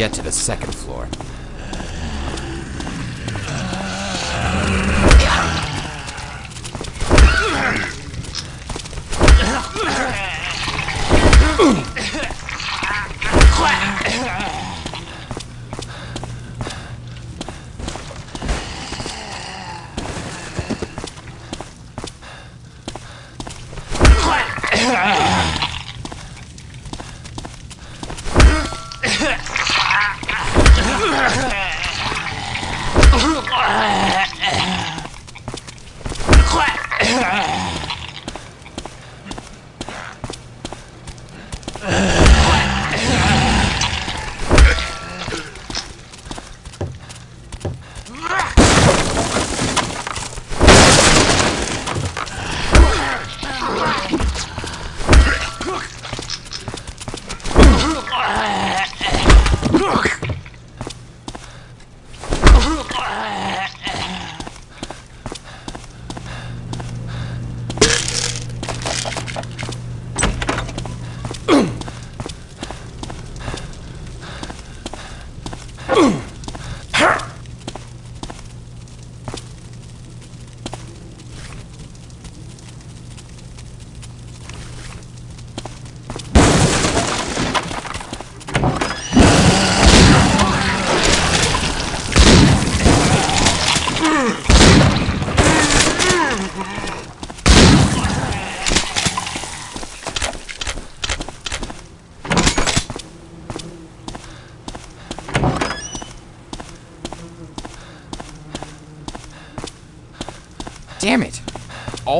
get to the second floor.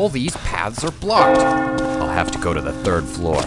all these paths are blocked. I'll have to go to the third floor.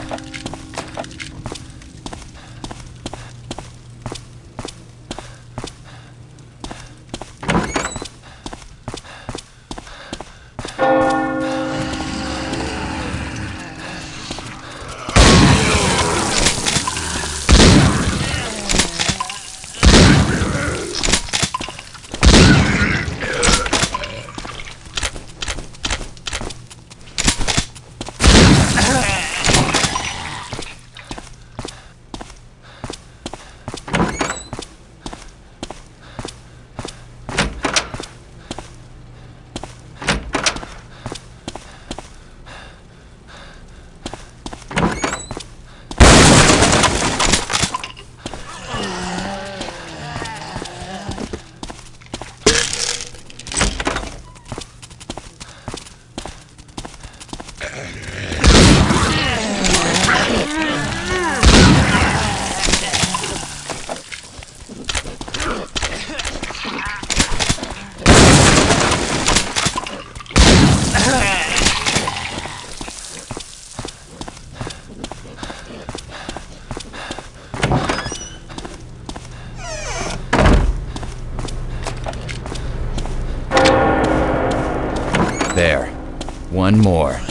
more.